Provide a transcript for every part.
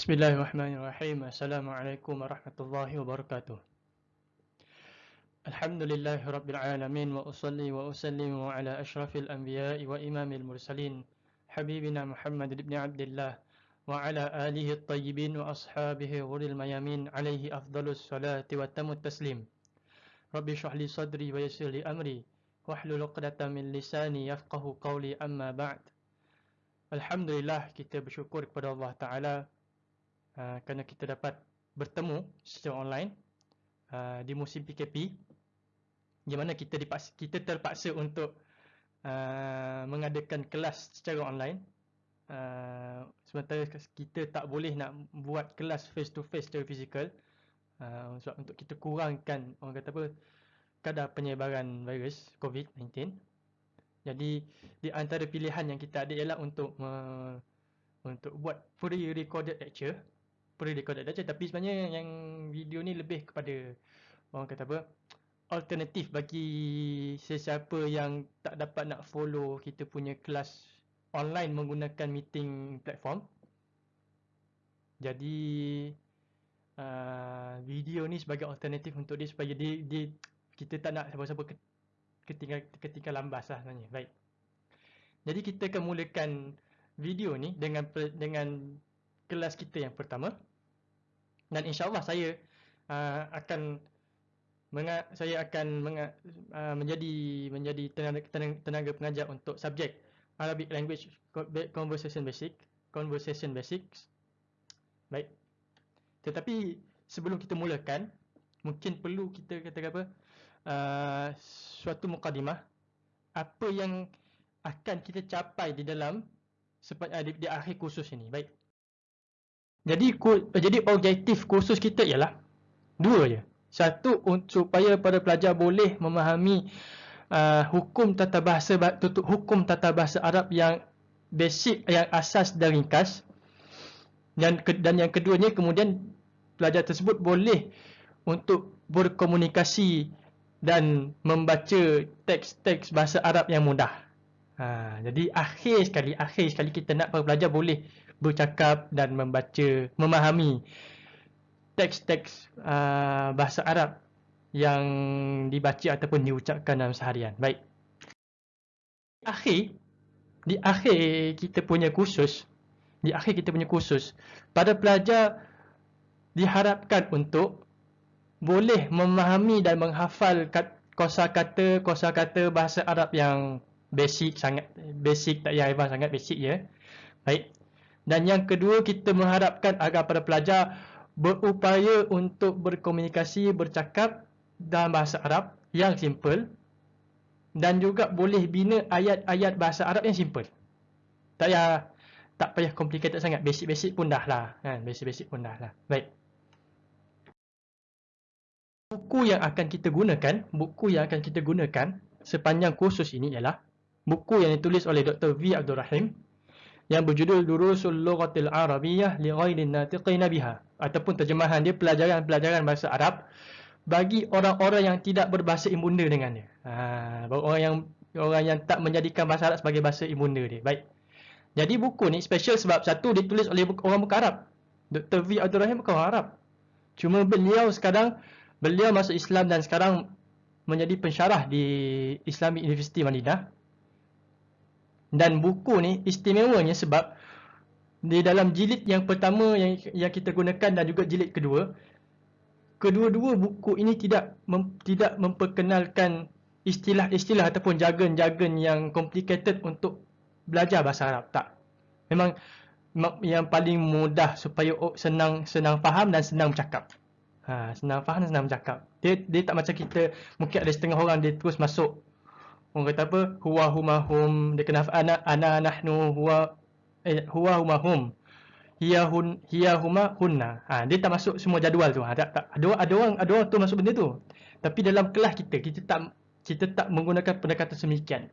بسم الله الرحمن الرحيم السلام عليكم ورحمة الله وبركاته الحمد لله رب العالمين وأصلي وأسلم على أشرف الأنبياء وإمام المرسلين حبيبنا محمد بن عبد الله وعلى آله الطيبين وأصحابه غر الميامين عليه أفضل الصلاة وتم التسليم رب اشرح لي صدري ويسر لي أمري واحلل عقدة من lisani yafqahu قولي أما بعد الحمد لله كتاب kepada الله تعالى uh, kerana kita dapat bertemu secara online uh, di musim PKP di mana kita dipaksa, kita terpaksa untuk uh, mengadakan kelas secara online. Uh, sementara kita tak boleh nak buat kelas face to face secara fizikal. Uh, sebab untuk kita kurangkan orang kata apa kadar penyebaran virus COVID-19 jadi di antara pilihan yang kita ada ialah untuk uh, untuk buat pre-recorded lecture pre-recorded lecture tapi sebenarnya yang video ni lebih kepada orang kata apa alternatif bagi sesiapa yang tak dapat nak follow kita punya kelas online menggunakan meeting platform. Jadi uh, video ni sebagai alternatif untuk dia supaya dia, dia kita tak nak siapa-siapa ketinggal ketinggal lambas lah sebenarnya. Baik. Jadi kita akan mulakan video ni dengan dengan kelas kita yang pertama dan insyaallah saya uh, akan menga, saya akan menga, uh, menjadi menjadi tenaga, tenaga, pengajar untuk subjek Arabic language conversation basic conversation basics baik. Tetapi sebelum kita mulakan mungkin perlu kita kata apa uh, suatu mukadimah. Apa yang akan kita capai di dalam uh, di, di akhir kursus ini? Baik jadi jadi objektif kursus kita ialah dua je. Satu supaya para pelajar boleh memahami uh, hukum tata bahasa tutup hukum tata bahasa Arab yang basic yang asas dan ringkas. Dan dan yang keduanya kemudian pelajar tersebut boleh untuk berkomunikasi dan membaca teks-teks bahasa Arab yang mudah. Ha, jadi akhir sekali, akhir sekali kita nak para pelajar boleh bercakap dan membaca, memahami teks-teks uh, bahasa Arab yang dibaca ataupun diucapkan dalam seharian. Baik. Akhir, di akhir kita punya kursus, di akhir kita punya kursus, pada pelajar diharapkan untuk boleh memahami dan menghafal kosa-kata kosa-kata bahasa Arab yang basic sangat basic tak payah sangat basic ya. Baik. Dan yang kedua kita mengharapkan agar para pelajar berupaya untuk berkomunikasi, bercakap dalam bahasa Arab yang simple dan juga boleh bina ayat-ayat bahasa Arab yang simple. Tak payah tak payah complicated sangat, basic-basic pun dah lah. Kan? Basic-basic pun dah lah. Baik. Buku yang akan kita gunakan, buku yang akan kita gunakan sepanjang kursus ini ialah buku yang ditulis oleh Dr. V. Abdul Rahim yang berjudul Durusul Lughatil Arabiyyah li ghairin natiqina biha ataupun terjemahan dia pelajaran-pelajaran bahasa Arab bagi orang-orang yang tidak berbahasa ibunda dengannya. Ha, orang yang orang yang tak menjadikan bahasa Arab sebagai bahasa ibunda dia. Baik. Jadi buku ni special sebab satu ditulis oleh orang bukan Arab. Dr. V. Abdul Rahim bukan orang Arab. Cuma beliau sekarang beliau masuk Islam dan sekarang menjadi pensyarah di Islamic University Madinah dan buku ni istimewanya sebab di dalam jilid yang pertama yang yang kita gunakan dan juga jilid kedua kedua-dua buku ini tidak mem, tidak memperkenalkan istilah-istilah ataupun jargon-jargon yang complicated untuk belajar bahasa Arab tak. Memang yang paling mudah supaya senang senang faham dan senang bercakap. Ha senang faham dan senang bercakap. Dia dia tak macam kita mungkin ada setengah orang dia terus masuk Orang kata apa? Huwa huma hum. Dia kena ana ana nahnu huwa eh, huwa huma hum. Hiya hun hiya huma hunna. Ha, dia tak masuk semua jadual tu. Ha, tak, tak. Ada ada orang ada orang tu masuk benda tu. Tapi dalam kelas kita kita tak kita tak menggunakan pendekatan semikian.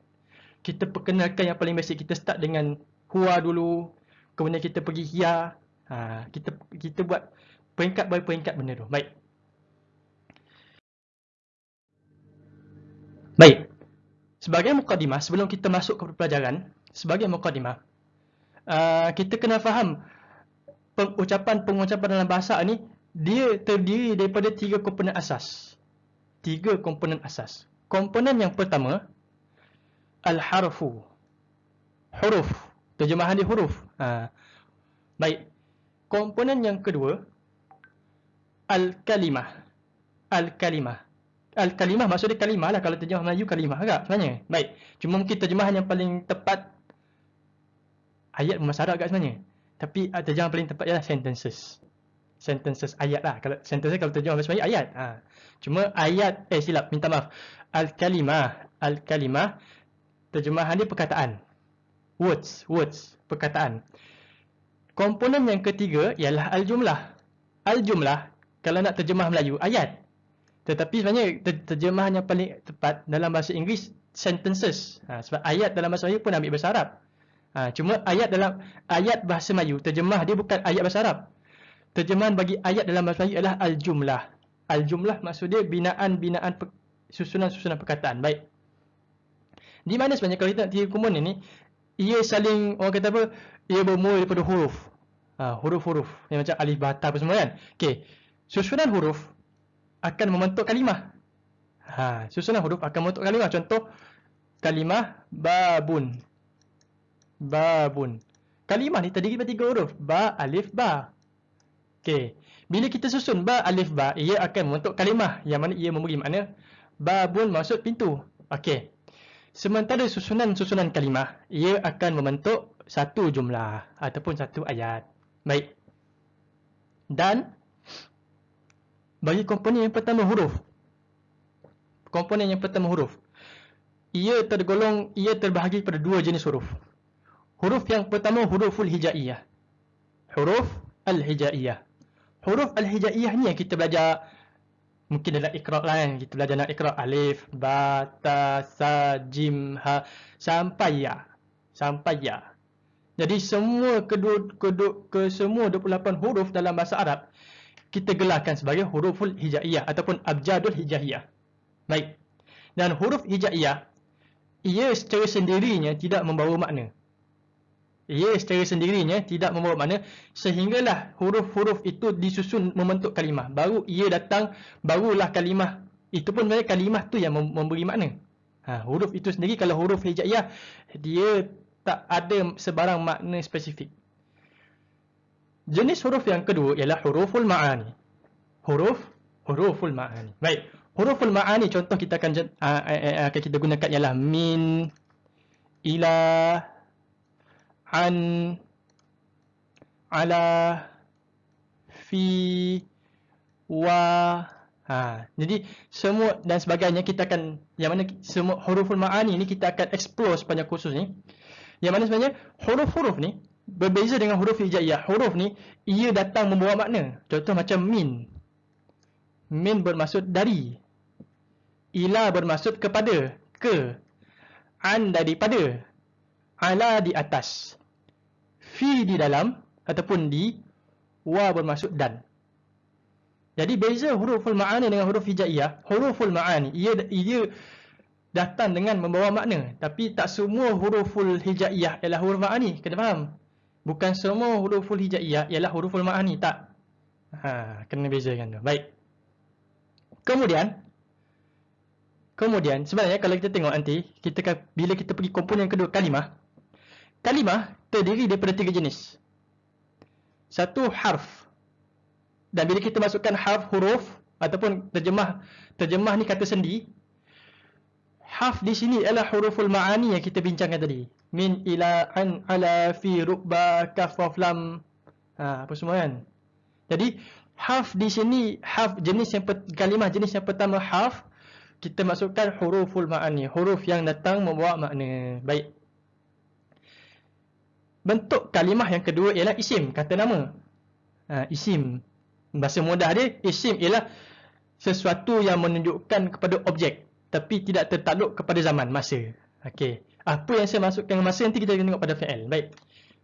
Kita perkenalkan yang paling basic. Kita start dengan huwa dulu. Kemudian kita pergi hiya. Ha, kita kita buat peringkat by peringkat benda tu. Baik. Baik sebagai mukadimah sebelum kita masuk ke pelajaran sebagai mukadimah uh, kita kena faham pengucapan-pengucapan dalam bahasa ni dia terdiri daripada tiga komponen asas. Tiga komponen asas. Komponen yang pertama al-harfu. Huruf. Terjemahan dia huruf. Ha. Baik. Komponen yang kedua al-kalimah. Al-kalimah. Al-kalimah maksud dia kalimah lah. Kalau terjemah Melayu kalimah agak sebenarnya. Baik. Cuma mungkin terjemahan yang paling tepat ayat bermasyarakat agak sebenarnya. Tapi uh, terjemahan paling tepat ialah sentences sentences ayat lah. Kalau sentences kalau terjemah bahasa Melayu ayat. Ha. Cuma ayat eh silap minta maaf. Al-kalimah, al-kalimah terjemahan dia perkataan. Words, words, perkataan. Komponen yang ketiga ialah al-jumlah. Al-jumlah kalau nak terjemah Melayu ayat. Tetapi sebenarnya terjemahan yang paling tepat dalam bahasa Inggeris sentences. Ha, sebab ayat dalam bahasa Melayu pun ambil bahasa Arab. Ha, cuma ayat dalam ayat bahasa Melayu terjemah dia bukan ayat bahasa Arab terjemahan bagi ayat dalam bahasa Melayu adalah al-jumlah. Al-jumlah maksud dia binaan-binaan susunan-susunan perkataan. Baik. Di mana sebenarnya kalau kita nak tiga komponen ni, ia saling, orang kata apa, ia bermula daripada huruf. Ha, huruf-huruf. Yang macam alif, bata apa semua kan. Okey. Susunan huruf akan membentuk kalimah. Ha, susunan huruf akan membentuk kalimah. Contoh, kalimah babun. Babun. Kalimah ni terdiri daripada tiga huruf. Ba, alif, ba. Okey. Bila kita susun ba alif ba, ia akan membentuk kalimah yang mana ia memberi makna babun maksud pintu. Okey. Sementara susunan-susunan kalimah, ia akan membentuk satu jumlah ataupun satu ayat. Baik. Dan bagi komponen yang pertama huruf. Komponen yang pertama huruf. Ia tergolong, ia terbahagi pada dua jenis huruf. Huruf yang pertama huruful hijaiyah. Huruf al-hijaiyah huruf al-hijaiyah ni yang kita belajar mungkin dalam ikra kan kita belajar nak ikra alif ba ta sa jim ha sampai ya sampai ya jadi semua kedua kedua ke semua 28 huruf dalam bahasa Arab kita gelarkan sebagai huruful hijaiyah ataupun abjadul hijaiyah baik dan huruf hijaiyah ia secara sendirinya tidak membawa makna ia secara sendirinya tidak membawa makna sehinggalah huruf-huruf itu disusun membentuk kalimah. Baru ia datang, barulah kalimah. Itu pun sebenarnya kalimah tu yang memberi makna. Ha, huruf itu sendiri kalau huruf hijaiyah, dia tak ada sebarang makna spesifik. Jenis huruf yang kedua ialah huruful ma'ani. Huruf, huruful ma'ani. Baik, huruful ma'ani contoh kita akan, akan kita gunakan ialah min, ilah, an ala fi wa ha jadi semua dan sebagainya kita akan yang mana semua huruful maani ni kita akan explore sepanjang kursus ni yang mana sebenarnya huruf-huruf ni berbeza dengan huruf hijaiyah. Huruf ni ia datang membawa makna. Contoh macam min. Min bermaksud dari. Ila bermaksud kepada. Ke. An daripada ala di atas. Fi di dalam ataupun di. Wa bermaksud dan. Jadi beza huruful ma'ani dengan huruf hijaiyah. Huruful ma'ani ia ia datang dengan membawa makna. Tapi tak semua huruful hijaiyah ialah huruf ma'ani. Kena faham bukan semua huruful hijaiyah ialah huruful ma'ani tak ha kena bezakan tu baik kemudian kemudian sebenarnya kalau kita tengok nanti kita bila kita pergi komponen kedua kalimah kalimah terdiri daripada tiga jenis. Satu harf. Dan bila kita masukkan harf huruf ataupun terjemah terjemah ni kata sendi, harf di sini adalah huruful ma'ani yang kita bincangkan tadi. Min ila an ala fi rubba kaf wa lam. Ha, apa semua kan? Jadi harf di sini harf jenis yang kalimah jenis yang pertama harf kita masukkan huruful ma'ani, huruf yang datang membawa makna. Baik. Bentuk kalimah yang kedua ialah isim, kata nama. Ha, isim. Bahasa mudah dia, isim ialah sesuatu yang menunjukkan kepada objek. Tapi tidak tertakluk kepada zaman, masa. Okey. Apa yang saya masukkan masa, nanti kita tengok pada fi'il. Baik.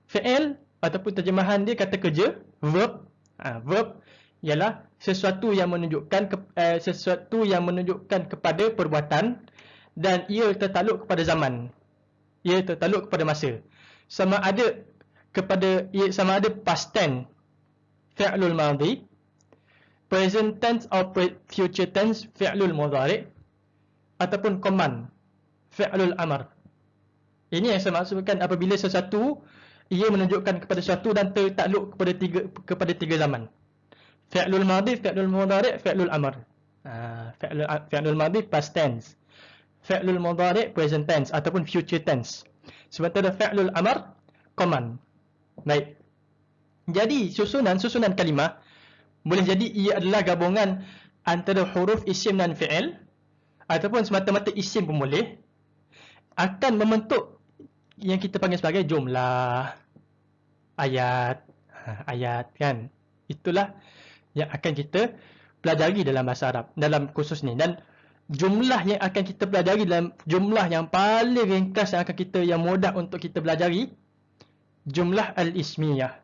Fi'il ataupun terjemahan dia kata kerja, verb. Ha, verb ialah sesuatu yang menunjukkan ke, eh, sesuatu yang menunjukkan kepada perbuatan dan ia tertakluk kepada zaman. Ia tertakluk kepada masa sama ada kepada sama ada past tense fi'lul madhi. Present tense or future tense fi'lul mudhari' ataupun command fi'lul amr. Ini yang saya maksudkan apabila sesuatu ia menunjukkan kepada sesuatu dan tertakluk kepada tiga kepada tiga zaman. Fi'lul madhi, fi'lul mudhari', fi'lul amr. Ah, fi'lul fi'lul madhi past tense. Fi'lul mudhari' present tense ataupun future tense. Sementara fi'lul amr command. Baik. Jadi susunan susunan kalimah boleh jadi ia adalah gabungan antara huruf isim dan fi'il ataupun semata-mata isim pun boleh akan membentuk yang kita panggil sebagai jumlah. Ayat. Ha, ayat kan? Itulah yang akan kita pelajari dalam bahasa Arab dalam kursus ni. Dan jumlah yang akan kita pelajari dalam jumlah yang paling ringkas yang akan kita yang mudah untuk kita pelajari jumlah al-ismiyah.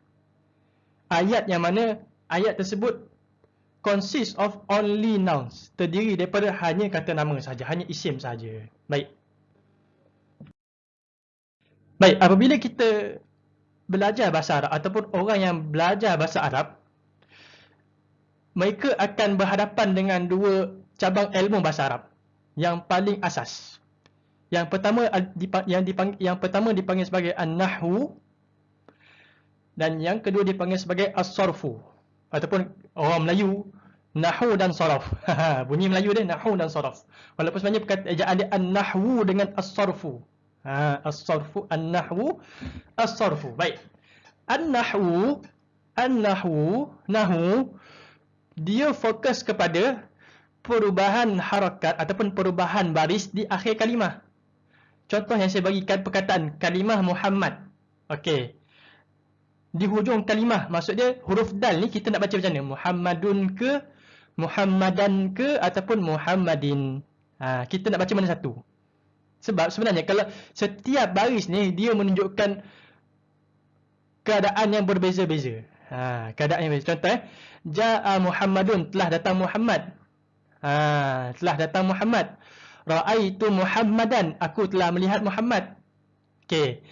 Ayat yang mana ayat tersebut consist of only nouns. Terdiri daripada hanya kata nama saja hanya isim saja. Baik Baik, apabila kita belajar bahasa Arab ataupun orang yang belajar bahasa Arab, mereka akan berhadapan dengan dua cabang ilmu bahasa Arab yang paling asas. Yang pertama yang dipanggil yang pertama dipanggil sebagai an-nahwu dan yang kedua dipanggil sebagai as-sarfu ataupun orang Melayu nahwu dan saraf. Bunyi Melayu dia nahwu dan saraf. Walaupun sebenarnya perkataan dia an-nahwu dengan as-sarfu. Ha, as-sarfu an-nahwu as-sarfu. Baik. An-nahwu an-nahwu nahwu dia fokus kepada perubahan harakat ataupun perubahan baris di akhir kalimah. Contoh yang saya bagikan perkataan kalimah Muhammad. Okey. Di hujung kalimah maksud dia huruf dal ni kita nak baca macam mana? Muhammadun ke Muhammadan ke ataupun Muhammadin. Ha, kita nak baca mana satu? Sebab sebenarnya kalau setiap baris ni dia menunjukkan keadaan yang berbeza-beza. Ha, keadaan yang berbeza. Contoh eh. Ja'a Muhammadun telah datang Muhammad. Ha, telah datang Muhammad. Ra'aitu Muhammadan. Aku telah melihat Muhammad. Okey.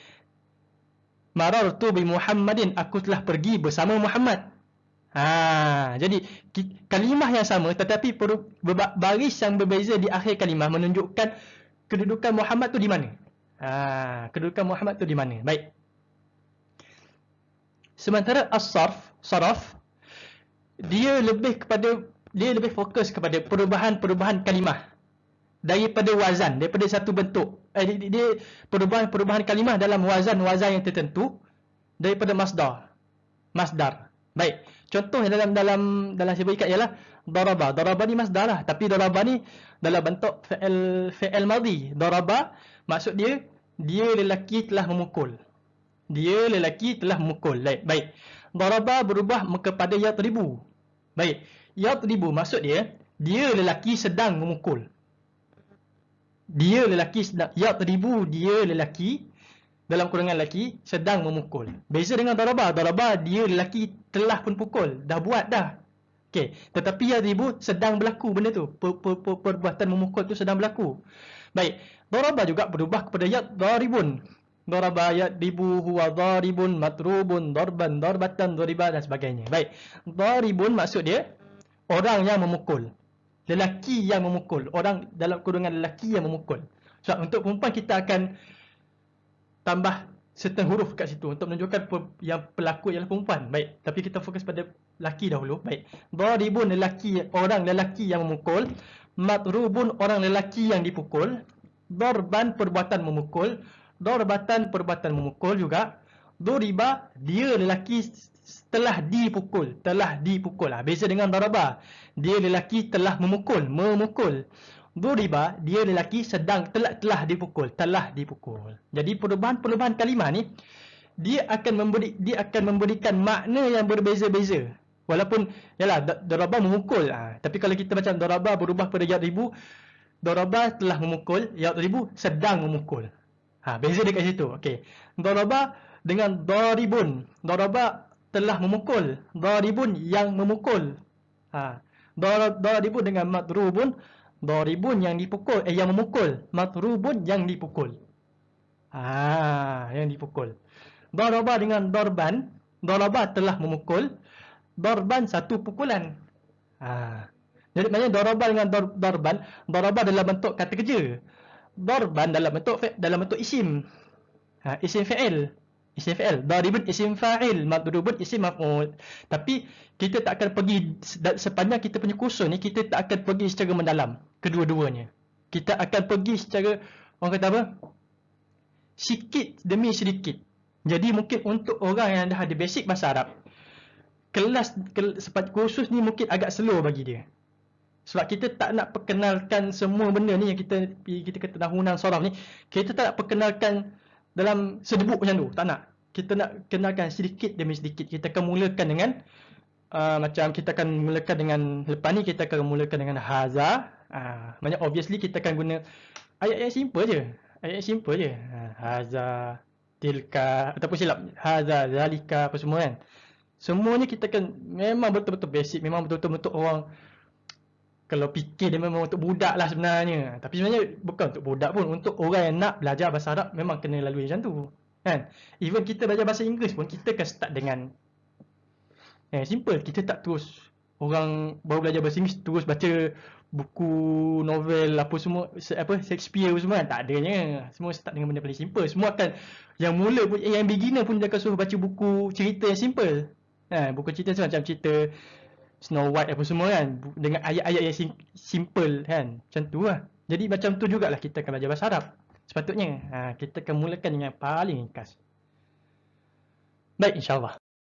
Marartu bi Muhammadin. Aku telah pergi bersama Muhammad. Ha, jadi kalimah yang sama tetapi baris yang berbeza di akhir kalimah menunjukkan kedudukan Muhammad tu di mana? Ha, kedudukan Muhammad tu di mana? Baik. Sementara as-sarf, saraf dia lebih kepada dia lebih fokus kepada perubahan-perubahan kalimah daripada wazan, daripada satu bentuk. Eh, dia perubahan-perubahan kalimah dalam wazan-wazan yang tertentu daripada masdar. Masdar. Baik. Contoh dalam dalam dalam saya berikan ialah daraba. Daraba ni masdar lah. Tapi daraba ni dalam bentuk fi'il fi'il madhi. Daraba maksud dia dia lelaki telah memukul. Dia lelaki telah memukul. Baik. Baik. Daraba berubah kepada yatribu. Baik. Yatribu maksud dia dia lelaki sedang memukul. Dia lelaki sedang yatribu dia lelaki dalam kurungan lelaki sedang memukul. Beza dengan daraba. Daraba dia lelaki telah pun pukul. Dah buat dah. Okey, tetapi ya ribu sedang berlaku benda tu. Per, per, per, perbuatan memukul tu sedang berlaku. Baik. Daraba juga berubah kepada ya daribun. Daraba ya ribu huwa daribun matrubun darban darbatan dariba dan sebagainya. Baik. Daribun maksud dia orang yang memukul. Lelaki yang memukul. Orang dalam kurungan lelaki yang memukul. So, untuk perempuan kita akan tambah setengah huruf kat situ untuk menunjukkan yang pelaku ialah perempuan. Baik, tapi kita fokus pada lelaki dahulu. Baik. Daribun lelaki orang lelaki yang memukul, matrubun orang lelaki yang dipukul, darban perbuatan memukul, darbatan perbuatan memukul juga. Duriba dia lelaki telah dipukul, telah dipukul. Ha, beza dengan daraba. Dia lelaki telah memukul, memukul. Duriba, dia lelaki sedang telah, telah dipukul, telah dipukul. Jadi perubahan-perubahan kalimah ni dia akan memberi dia akan memberikan makna yang berbeza-beza. Walaupun yalah daraba memukul, ha, tapi kalau kita macam daraba berubah pada yadribu, daraba telah memukul, yadribu sedang memukul. Ha, beza dekat situ. Okey. Daraba dengan daribun. Daraba telah memukul, daribun yang memukul. Ha. Daribun dengan madrubun Daribun yang dipukul, eh yang memukul. Matrubun yang dipukul. Ah, yang dipukul. Daraba dengan darban. Daraba telah memukul. Darban satu pukulan. Ha. Jadi maknanya daraban dengan dar, darban, daraba dalam bentuk kata kerja. Darban dalam bentuk dalam bentuk isim. Ha, isim fa'il. Isim fa'il. Daribun isim fa'il, madrubun isim maf'ul. Tapi kita tak akan pergi sepanjang kita punya kursus ni kita tak akan pergi secara mendalam kedua-duanya. Kita akan pergi secara orang kata apa? Sikit demi sedikit. Jadi mungkin untuk orang yang dah ada basic bahasa Arab, kelas kel, sepat kursus ni mungkin agak slow bagi dia. Sebab kita tak nak perkenalkan semua benda ni yang kita kita kata tahunan soraf ni, kita tak nak perkenalkan dalam sedebuk macam tu. Tak nak. Kita nak kenalkan sedikit demi sedikit. Kita akan mulakan dengan uh, macam kita akan mulakan dengan lepas ni kita akan mulakan dengan haza. Uh, maknanya obviously kita akan guna ayat yang simple je. Ayat yang simple je. Uh, haza, tilka ataupun silap haza, zalika apa semua kan. Semuanya kita kan memang betul-betul basic, memang betul-betul untuk orang kalau fikir dia memang untuk budak lah sebenarnya. Tapi sebenarnya bukan untuk budak pun, untuk orang yang nak belajar bahasa Arab memang kena lalui macam tu. Kan? Even kita belajar bahasa Inggeris pun kita akan start dengan eh simple, kita tak terus orang baru belajar bahasa Inggeris terus baca buku novel apa semua apa Shakespeare semua kan tak adanya. Semua start dengan benda paling simple. Semua akan yang mula pun yang beginner pun dia akan suruh baca buku cerita yang simple. Ha, buku cerita tu macam cerita Snow White apa semua kan dengan ayat-ayat yang sim- simple kan. Macam tu lah. Jadi macam tu jugalah kita akan belajar bahasa Arab. Sepatutnya ha, kita akan mulakan dengan paling ringkas. Baik insyaAllah.